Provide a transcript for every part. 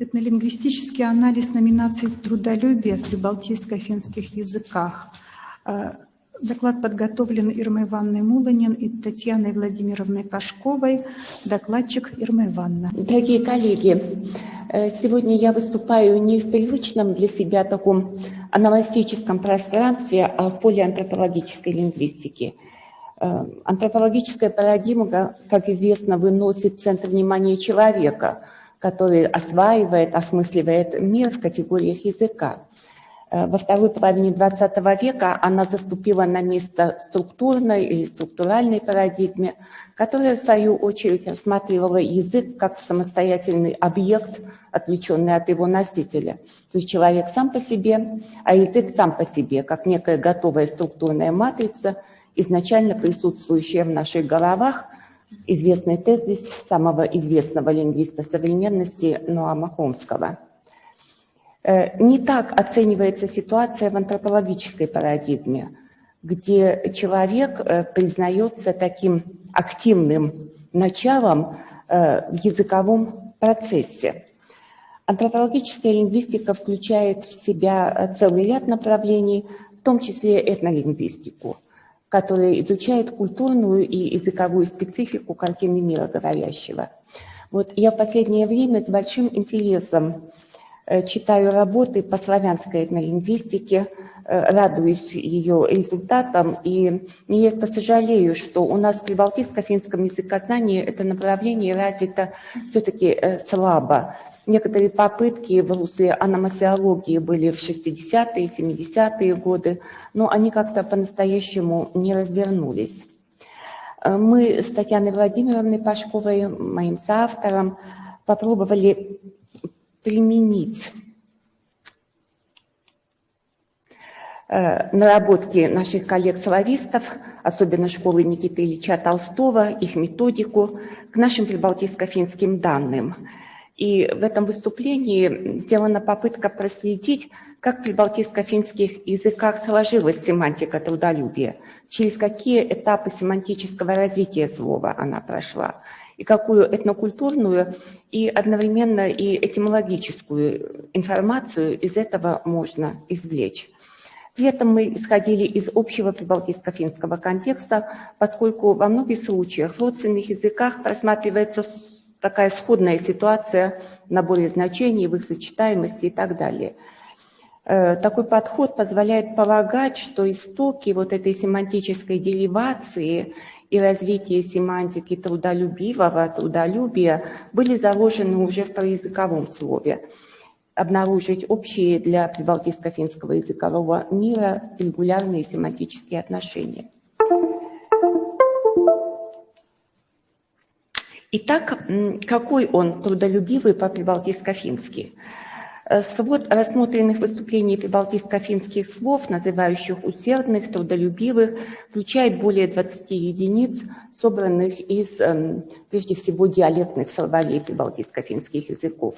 Этнолингвистический анализ номинаций трудолюбия в прибалтийско-финских языках. Э, доклад подготовлен Ирмой Ивановной Муланин и Татьяной Владимировной Пашковой. Докладчик Ирма Ивановна. Дорогие коллеги, э, сегодня я выступаю не в привычном для себя таком аномастическом пространстве, а в поле антропологической лингвистики. Э, антропологическая парадигма, как известно, выносит центр внимания человека – который осваивает, осмысливает мир в категориях языка. Э, во второй половине XX века она заступила на место структурной или структуральной парадигме, которая, в свою очередь, рассматривала язык как самостоятельный объект, отвлеченный от его носителя. То есть человек сам по себе, а язык сам по себе, как некая готовая структурная матрица, изначально присутствующая в наших головах – известный тезис самого известного лингвиста современности Ноама Хомского. Э, не так оценивается ситуация в антропологической парадигме, где человек э, признается таким активным началом э, в языковом процессе. Антропологическая лингвистика включает в себя целый ряд направлений, в том числе этнолингвистику – которая изучает культурную и языковую специфику картины мира говорящего. Вот я в последнее время с большим интересом читаю работы по славянской этнолингвистике, э, радуюсь ее результатам и нередко сожалею, что у нас при балтийско-финском языкознании это направление развито все-таки э, слабо. Некоторые попытки в русле аномасиологии были в 60-е, 70-е годы, но они как-то по-настоящему не развернулись. Э, мы с Татьяной Владимировной Пашковой, моим соавтором, попробовали применить. Э, наработки наших коллег-славистов, особенно школы Никиты Ильича Толстого, их методику, к нашим прибалтийско-финским данным – и в этом выступлении сделана попытка проследить, как при балтийско-финских языках сложилась семантика трудолюбия, через какие этапы семантического развития слова она прошла, и какую этнокультурную и одновременно и этимологическую информацию из этого можно извлечь. При этом мы исходили из общего прибалтийско-финского контекста, поскольку во многих случаях в родственных языках просматривается такая сходная ситуация в наборе значений, в их сочетаемости и так далее. Э, такой подход позволяет полагать, что истоки вот этой семантической деривации и развития семантики трудолюбивого, трудолюбия были заложены уже в проязыковом слове. Обнаружить общие для прибалтийско-финского языкового мира регулярные семантические отношения. Итак, какой он трудолюбивый по-прибалтийско-фински? Э, свод рассмотренных выступлений прибалтийско-финских слов, называющих усердных, трудолюбивых, включает более 20 единиц, собранных из, эм, прежде всего, диалектных словарей прибалтийско-финских языков.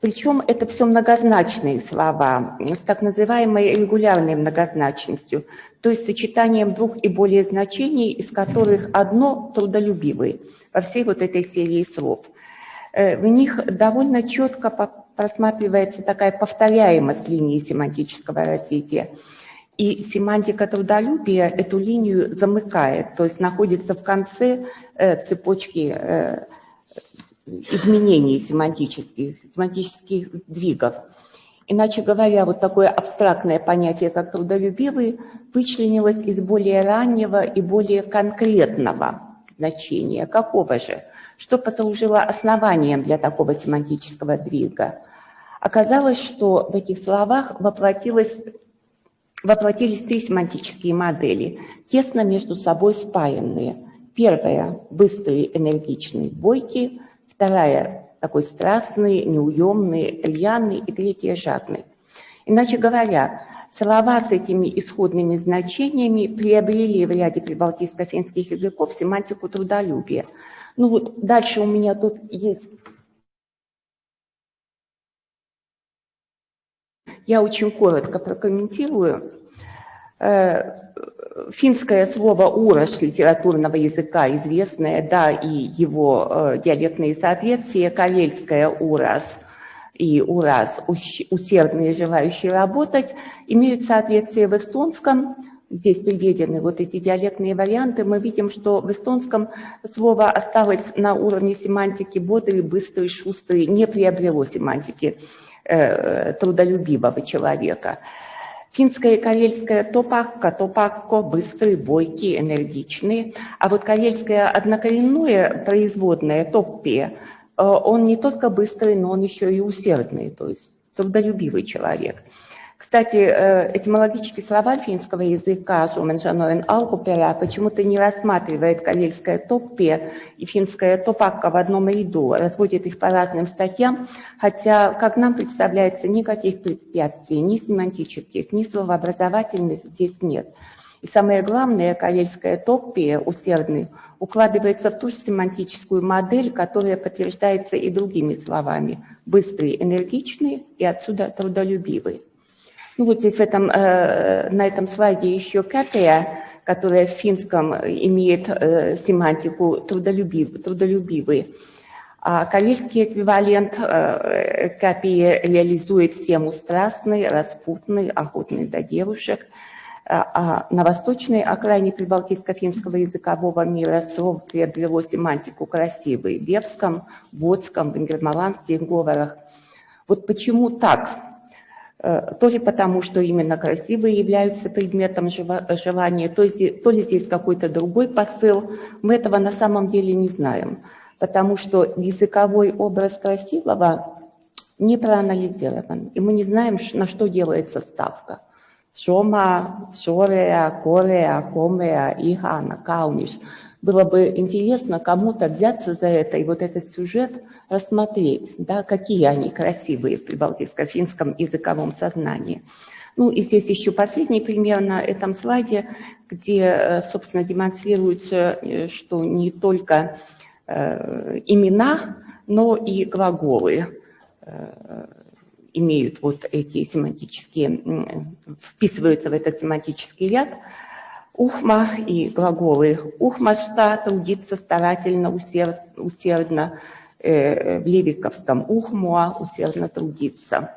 Причем это все многозначные слова с так называемой регулярной многозначностью, то есть сочетанием двух и более значений, из которых одно трудолюбивый во всей вот этой серии слов. Э, в них довольно четко просматривается такая повторяемость линии семантического развития. И семантика трудолюбия эту линию замыкает, то есть находится в конце э, цепочки э, изменений семантических, семантических сдвигов. Иначе говоря, вот такое абстрактное понятие, как трудолюбивый, вычленилось из более раннего и более конкретного значения. Какого же? Что послужило основанием для такого семантического двига? Оказалось, что в этих словах воплотились три семантические модели, тесно между собой спаянные. Первая – быстрый, энергичный, бойкий – вторая – такой страстный, неуемный, рьяный, и третья – жадный. Иначе говоря, слова с этими исходными значениями приобрели в ряде прибалтийско-финских языков семантику трудолюбия. Ну вот дальше у меня тут есть... Я очень коротко прокомментирую. Э, финское слово «урож» литературного языка известное, да, и его э, диалектные соответствия, карельское «ураз», и ураз, усердные желающие работать, имеют соответствие в эстонском. Здесь приведены вот эти диалектные варианты. Мы видим, что в эстонском слово осталось на уровне семантики бодрый, быстрый, шустрый, не приобрело семантики э, трудолюбивого человека. Финская и карельская топакка, топакко, быстрый, бойкий, энергичный. А вот карельское однокоренное производное топпе, э, он не только быстрый, но он еще и усердный, то есть трудолюбивый человек. Кстати, э, этимологический словарь финского языка «Шуменшаноен алкупера» почему-то не рассматривает карельское топпе и финское топакка в одном ряду, разводит их по разным статьям, хотя, как нам представляется, никаких препятствий, ни семантических, ни словообразовательных здесь нет. И самое главное, карельское топпе, усердный, укладывается в ту же семантическую модель, которая подтверждается и другими словами. Быстрый, энергичный и отсюда трудолюбивый. Ну вот здесь в этом, э, на этом слайде еще капия, которая в финском имеет э, семантику трудолюбив, трудолюбивый. А карельский эквивалент э, капии реализует тему страстный, распутный, охотный до девушек. А, а на восточной окраине прибалтийско-финского языкового мира слово приобрело семантику красивый в вепском, водском, венгермаландских говорах. Вот почему так? Э, то ли потому, что именно красивые являются предметом желания, то, то ли здесь какой-то другой посыл, мы этого на самом деле не знаем, потому что языковой образ красивого не проанализирован, и мы не знаем, на что делается ставка. Шома, Шорея, Корея, Комея, Ихана, Кауниш. Было бы интересно кому-то взяться за это и вот этот сюжет – рассмотреть, да, какие они красивые в прибалтийско-финском языковом сознании. Ну и здесь еще последний пример на этом слайде, где, э, собственно, демонстрируется, э, что не только э, имена, но и глаголы имеют вот эти семантические, вписываются в этот семантический ряд. Ухма и глаголы ухмашта трудиться старательно, усердно, Э, в Левиковском Ухмуа усердно трудиться.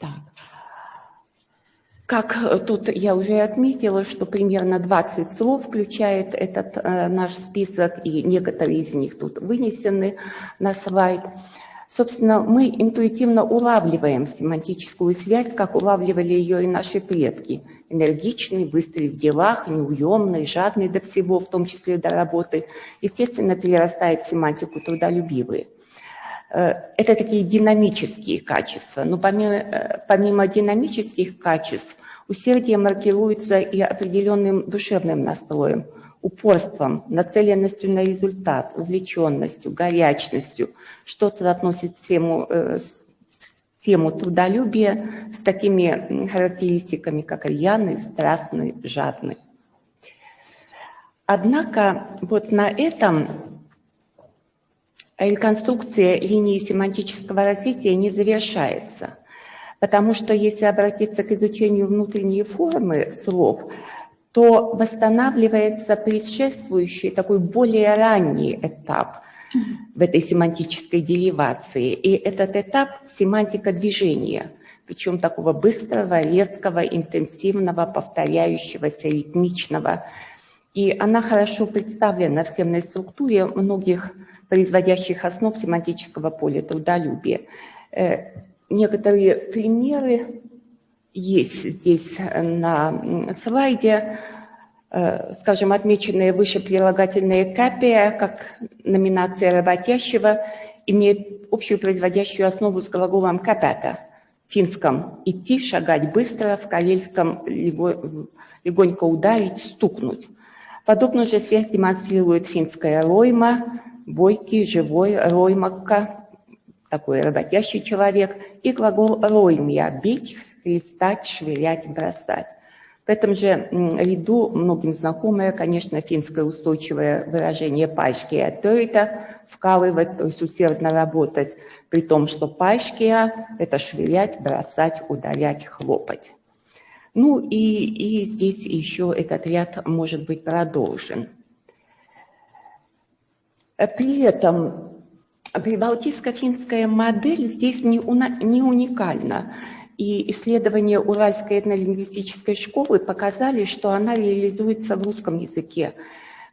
Так. Как тут я уже отметила, что примерно 20 слов включает этот э, наш список, и некоторые из них тут вынесены на слайд. Собственно, мы интуитивно улавливаем семантическую связь, как улавливали ее и наши предки – энергичный, быстрый в делах, неуемный, жадный до всего, в том числе до работы, естественно, перерастает в семантику трудолюбивые. Э, это такие динамические качества. Но помимо, э, помимо динамических качеств, усердие маркируется и определенным душевным настроем, упорством, нацеленностью на результат, увлеченностью, горячностью. Что-то относит тему, э, тему трудолюбия с такими характеристиками, как рьяный, страстный, жадный. Однако вот на этом реконструкция линии семантического развития не завершается, потому что если обратиться к изучению внутренней формы слов, то восстанавливается предшествующий, такой более ранний этап – в этой семантической деривации. И этот этап – семантика движения, причем такого быстрого, резкого, интенсивного, повторяющегося, ритмичного. И она хорошо представлена в семной структуре многих производящих основ семантического поля трудолюбия. Э, некоторые примеры есть здесь на слайде. Э, скажем, отмеченные выше прилагательные капия, как номинация работящего, имеет общую производящую основу с глаголом капята в финском «идти», «шагать быстро», в карельском «легонько ударить», «стукнуть». Подобную же связь демонстрирует финская «ройма», «бойкий», «живой», «роймакка», такой работящий человек, и глагол «роймья» – «бить», «хлестать», «швырять», «бросать». В этом же ряду многим знакомое, конечно, финское устойчивое выражение «пашкия тойта» – вкалывать, то есть усердно работать, при том, что «пашкия» – это швырять, бросать, удалять, хлопать. Ну и, и здесь еще этот ряд может быть продолжен. При этом Прибалтийско-финская модель здесь не, не уникальна. И исследования Уральской этнолингвистической школы показали, что она реализуется в русском языке,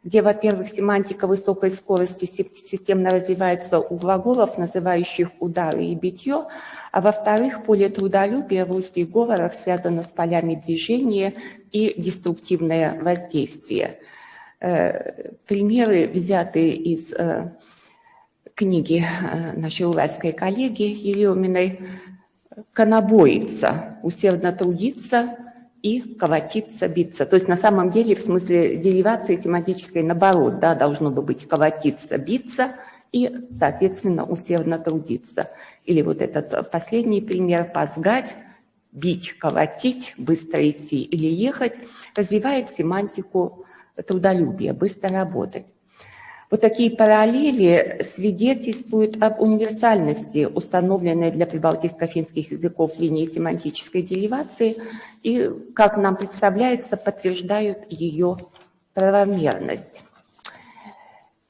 где, во-первых, семантика высокой скорости системно развивается у глаголов, называющих удары и битье, а во-вторых, поле трудолюбия в русских говорах связано с полями движения и деструктивное воздействие. Э, примеры, взятые из э, книги э, нашей уральской коллеги Ереминой, «Конобоиться», «Усердно трудиться», и колотиться, биться. То есть на самом деле в смысле деривации тематической наоборот, да, должно бы быть колотиться, биться и, соответственно, усердно трудиться. Или вот этот последний пример – позгать, бить, колотить, быстро идти или ехать, развивает семантику трудолюбия, быстро работать. Вот такие параллели свидетельствуют об универсальности, установленной для прибалтийско-финских языков линии семантической деривации, и, как нам представляется, подтверждают ее правомерность.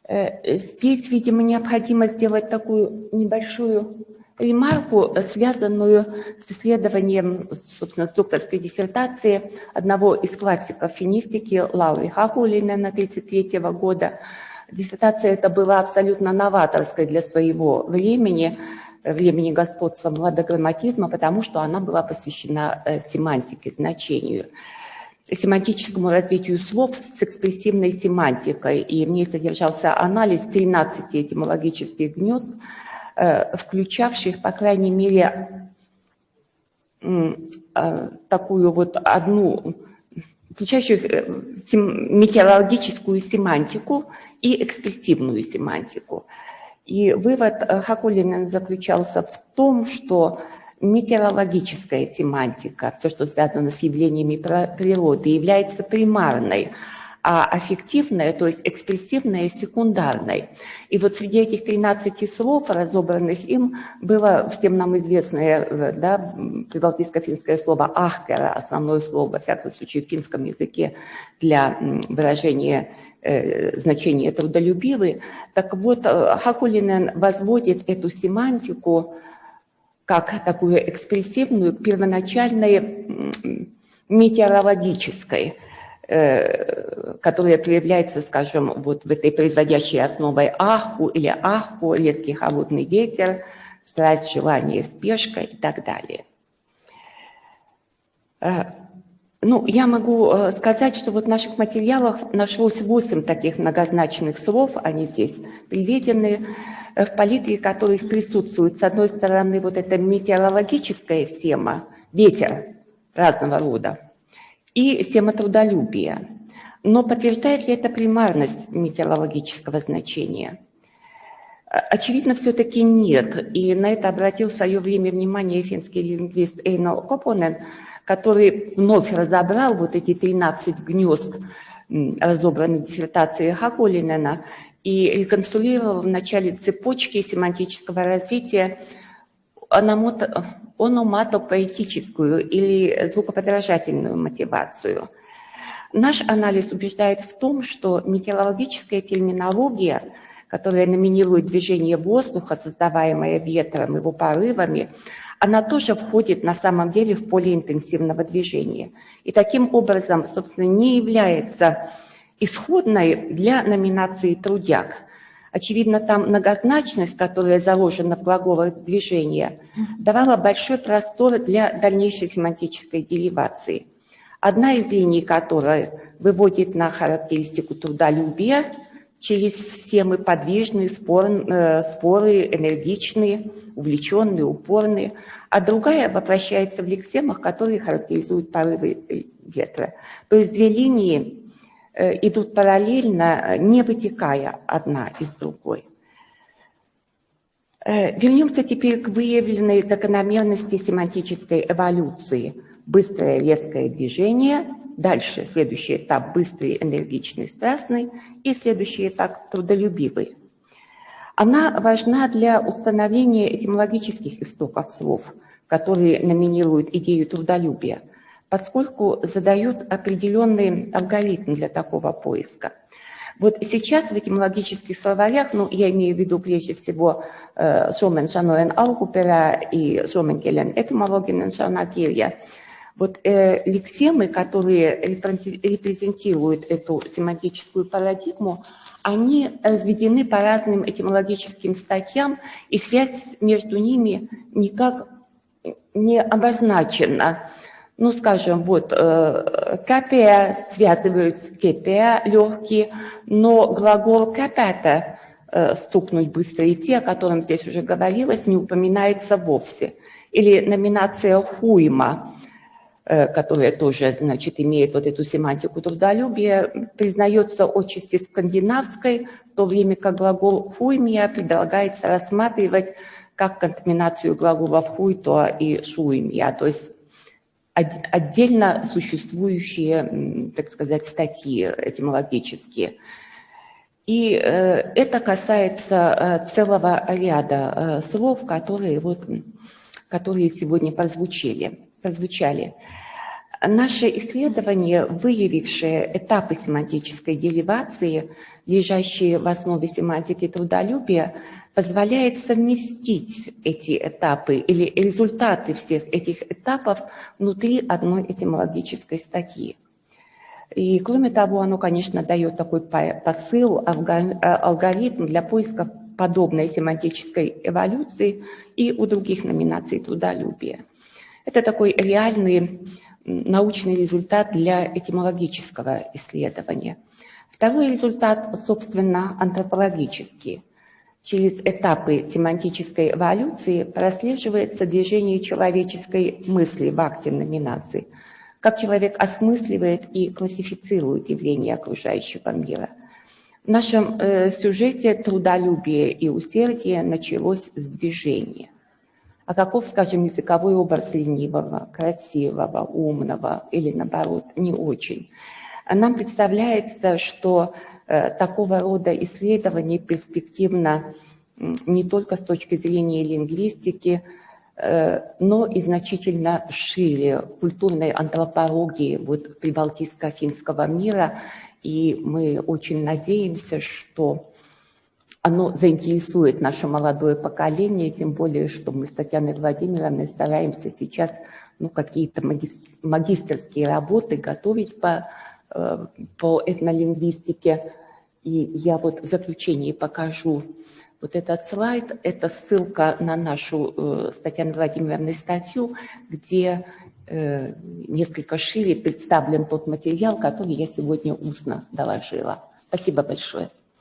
Э, здесь, видимо, необходимо сделать такую небольшую ремарку, связанную с исследованием, собственно, с докторской диссертации одного из классиков финистики Лауры Хахулина на 1933 года, Диссертация эта была абсолютно новаторской для своего времени, времени господства младограмматизма, потому что она была посвящена э, семантике, значению, семантическому развитию слов с экспрессивной семантикой. И в ней содержался анализ 13 этимологических гнезд, э, включавших, по крайней мере, э, такую вот одну включающих метеорологическую семантику и экспрессивную семантику. И вывод э, Хакулина заключался в том, что метеорологическая семантика, все, что связано с явлениями природы, является примарной, а аффективная, то есть экспрессивная, секундарной. И вот среди этих 13 слов, разобранных им, было всем нам известное да, прибалтийско-финское слово «ахкера», основное слово, во всяком случае, в финском языке для выражения э, значения трудолюбивый. Так вот, э, Хакулинен возводит эту семантику как такую экспрессивную, первоначальной метеорологической, которая проявляется, скажем, вот в этой производящей основой аху или аху, резкий холодный ветер, страсть, желание, спешка и так далее. Э, ну, я могу э, сказать, что вот в наших материалах нашлось 8 таких многозначных слов, они здесь приведены, в палитре которых присутствует, с одной стороны, вот эта метеорологическая тема, ветер разного рода, и сематрудолюбие. Но подтверждает ли это примарность метеорологического значения? Очевидно, все-таки нет. И на это обратил в свое время внимание финский лингвист Эйно Копонен, который вновь разобрал вот эти 13 гнезд разобранной диссертации Хакулинена и реконструировал в начале цепочки семантического развития ономатопоэтическую или звукоподражательную мотивацию. Наш анализ убеждает в том, что метеорологическая терминология, которая номинирует движение воздуха, создаваемое ветром, его порывами, она тоже входит на самом деле в поле интенсивного движения. И таким образом, собственно, не является исходной для номинации «трудяг», Очевидно, там многозначность, которая заложена в глаголах движения, давала большой простор для дальнейшей семантической деривации. Одна из линий, которая выводит на характеристику трудолюбия через семы подвижные, спор, э, споры, энергичные, увлеченные, упорные, а другая воплощается в лексемах, которые характеризуют порывы ветра. То есть две линии Э, идут параллельно, не вытекая одна из другой. Э, вернемся теперь к выявленной закономерности семантической эволюции. Быстрое резкое движение, дальше следующий этап быстрый, энергичный, страстный и следующий этап трудолюбивый. Она важна для установления этимологических истоков слов, которые номинируют идею трудолюбия поскольку задают определенный алгоритм для такого поиска. Вот сейчас в этимологических словарях, ну, я имею в виду прежде всего э, Suomen sanojen alkuperä и Suomen kielen этимологinen sanakirja, вот э, лексемы, которые репрезентируют эту семантическую парадигму, они разведены по разным этимологическим статьям, и связь между ними никак не обозначена. Ну, скажем, вот э, капия связывают с кепия, легкий, но глагол капята, э, стукнуть быстро идти, о котором здесь уже говорилось, не упоминается вовсе. Или номинация хуйма, э, которая тоже, значит, имеет вот эту семантику трудолюбия, признается отчасти скандинавской, в то время как глагол хуймия предлагается рассматривать как контаминацию глаголов хуйто и шуймия, то есть отдельно существующие, так сказать, статьи этимологические. И э, это касается э, целого ряда э, слов, которые, вот, которые сегодня прозвучали. прозвучали. Наше исследование, выявившее этапы семантической деривации, лежащие в основе семантики трудолюбия, позволяет совместить эти этапы или результаты всех этих этапов внутри одной этимологической статьи. И кроме того, оно, конечно, дает такой посыл, алгоритм для поиска подобной семантической эволюции и у других номинаций трудолюбия. Это такой реальный научный результат для этимологического исследования. Второй результат, собственно, антропологический. Через этапы семантической эволюции прослеживается движение человеческой мысли в акте номинации, как человек осмысливает и классифицирует явления окружающего мира. В нашем э, сюжете трудолюбие и усердие началось с движения. А каков, скажем, языковой образ ленивого, красивого, умного или, наоборот, не очень? Нам представляется, что такого рода исследования перспективно не только с точки зрения лингвистики, э, но и значительно шире культурной антропологии вот, прибалтийско-финского мира. И мы очень надеемся, что оно заинтересует наше молодое поколение, тем более, что мы с Татьяной Владимировной стараемся сейчас ну, какие-то магистрские работы готовить по, э, по этнолингвистике. И я вот в заключении покажу вот этот слайд. Это ссылка на нашу э, с Татьяной Владимировной статью, где э, несколько шире представлен тот материал, который я сегодня устно доложила. Спасибо большое.